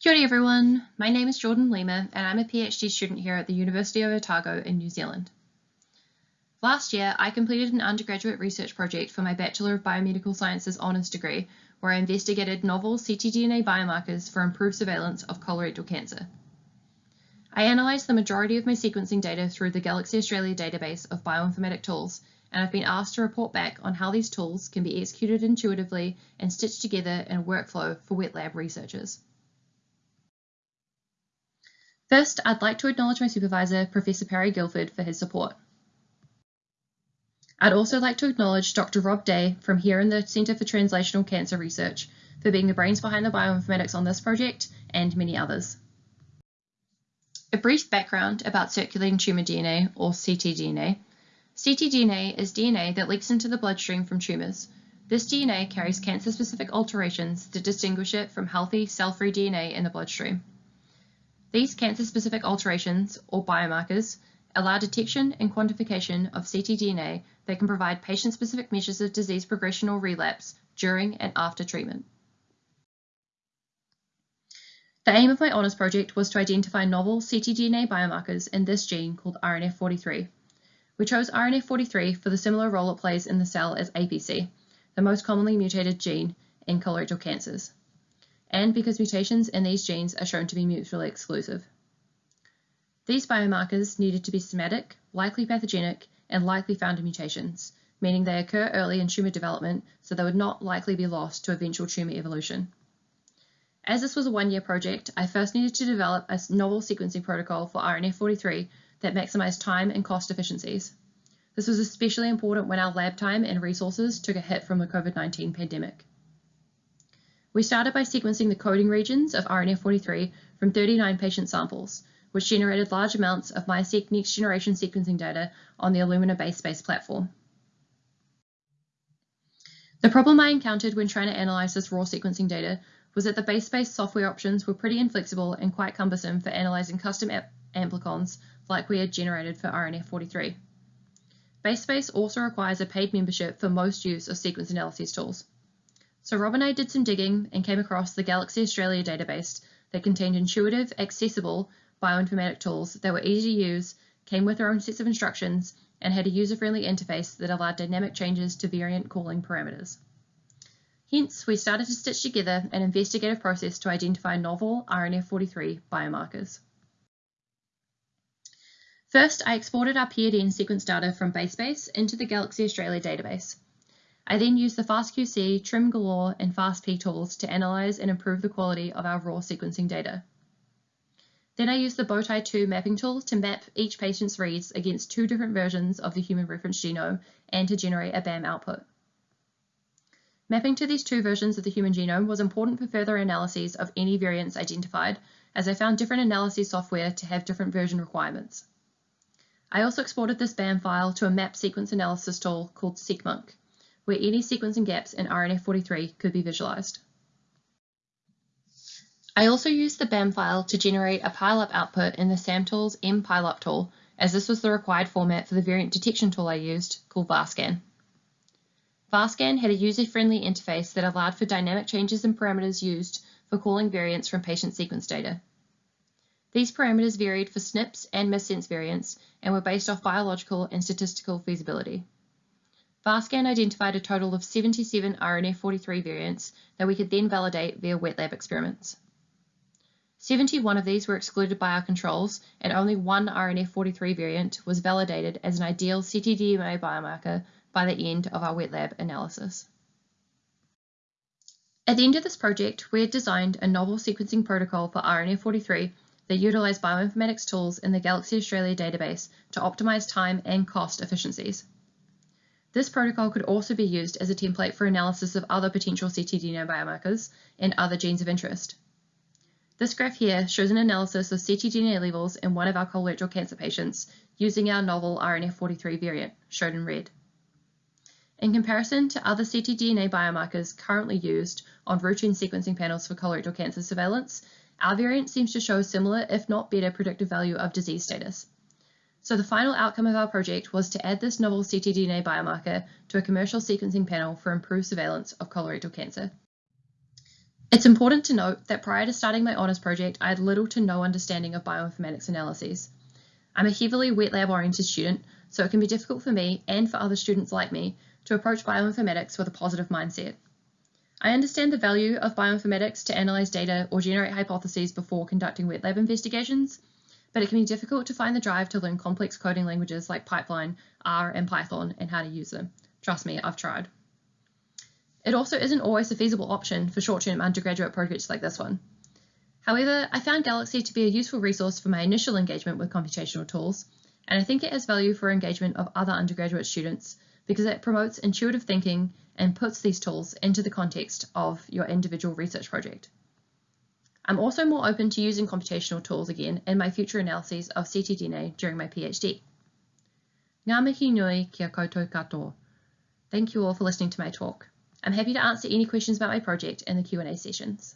Kia ora everyone, my name is Jordan Lima and I'm a PhD student here at the University of Otago in New Zealand. Last year, I completed an undergraduate research project for my Bachelor of Biomedical Sciences honours degree where I investigated novel ctDNA biomarkers for improved surveillance of colorectal cancer. I analysed the majority of my sequencing data through the Galaxy Australia database of bioinformatic tools and I've been asked to report back on how these tools can be executed intuitively and stitched together in a workflow for wet lab researchers. First, I'd like to acknowledge my supervisor, Professor Perry Guilford, for his support. I'd also like to acknowledge Dr. Rob Day from here in the Centre for Translational Cancer Research for being the brains behind the bioinformatics on this project and many others. A brief background about circulating tumour DNA, or ctDNA. ctDNA is DNA that leaks into the bloodstream from tumours. This DNA carries cancer-specific alterations that distinguish it from healthy, cell-free DNA in the bloodstream. These cancer-specific alterations, or biomarkers, allow detection and quantification of ctDNA that can provide patient-specific measures of disease progression or relapse during and after treatment. The aim of my honours project was to identify novel ctDNA biomarkers in this gene called RNF43. We chose RNF43 for the similar role it plays in the cell as APC, the most commonly mutated gene in colorectal cancers and because mutations in these genes are shown to be mutually exclusive. These biomarkers needed to be somatic, likely pathogenic, and likely founder mutations, meaning they occur early in tumour development so they would not likely be lost to eventual tumour evolution. As this was a one-year project, I first needed to develop a novel sequencing protocol for RNF43 that maximised time and cost efficiencies. This was especially important when our lab time and resources took a hit from the COVID-19 pandemic. We started by sequencing the coding regions of RNF43 from 39 patient samples, which generated large amounts of MiSeq next generation sequencing data on the Illumina BaseSpace platform. The problem I encountered when trying to analyze this raw sequencing data was that the BaseSpace software options were pretty inflexible and quite cumbersome for analyzing custom amplicons like we had generated for RNF43. BaseSpace also requires a paid membership for most use of sequence analysis tools. So Rob and I did some digging and came across the Galaxy Australia database that contained intuitive, accessible bioinformatic tools that were easy to use, came with their own sets of instructions, and had a user-friendly interface that allowed dynamic changes to variant calling parameters. Hence, we started to stitch together an investigative process to identify novel RNF43 biomarkers. First, I exported our PRDN sequence data from BaseSpace into the Galaxy Australia database. I then used the FastQC, Trim Galore, and FastP tools to analyze and improve the quality of our raw sequencing data. Then I used the Bowtie 2 mapping tool to map each patient's reads against two different versions of the human reference genome and to generate a BAM output. Mapping to these two versions of the human genome was important for further analyses of any variants identified, as I found different analysis software to have different version requirements. I also exported this BAM file to a map sequence analysis tool called SeqMonk where any sequencing gaps in RNF43 could be visualized. I also used the BAM file to generate a pileup output in the SAMTools mPileup tool, as this was the required format for the variant detection tool I used, called VARSCAN. VARSCAN had a user-friendly interface that allowed for dynamic changes in parameters used for calling variants from patient sequence data. These parameters varied for SNPs and missense variants and were based off biological and statistical feasibility. VARSCAN identified a total of 77 RNF43 variants that we could then validate via wet lab experiments. 71 of these were excluded by our controls, and only one RNF43 variant was validated as an ideal ctDNA biomarker by the end of our wet lab analysis. At the end of this project, we had designed a novel sequencing protocol for RNF43 that utilized bioinformatics tools in the Galaxy Australia database to optimize time and cost efficiencies. This protocol could also be used as a template for analysis of other potential ctDNA biomarkers and other genes of interest. This graph here shows an analysis of ctDNA levels in one of our colorectal cancer patients using our novel RNF43 variant, shown in red. In comparison to other ctDNA biomarkers currently used on routine sequencing panels for colorectal cancer surveillance, our variant seems to show a similar, if not better, predictive value of disease status. So the final outcome of our project was to add this novel ctDNA biomarker to a commercial sequencing panel for improved surveillance of colorectal cancer. It's important to note that prior to starting my honours project, I had little to no understanding of bioinformatics analyses. I'm a heavily wet lab oriented student, so it can be difficult for me and for other students like me to approach bioinformatics with a positive mindset. I understand the value of bioinformatics to analyze data or generate hypotheses before conducting wet lab investigations, but it can be difficult to find the drive to learn complex coding languages like Pipeline, R, and Python and how to use them. Trust me, I've tried. It also isn't always a feasible option for short-term undergraduate projects like this one. However, I found Galaxy to be a useful resource for my initial engagement with computational tools, and I think it has value for engagement of other undergraduate students because it promotes intuitive thinking and puts these tools into the context of your individual research project. I'm also more open to using computational tools again in my future analyses of ctDNA during my PhD. Ngā mihi nui kia koutou katoa. Thank you all for listening to my talk. I'm happy to answer any questions about my project in the Q&A sessions.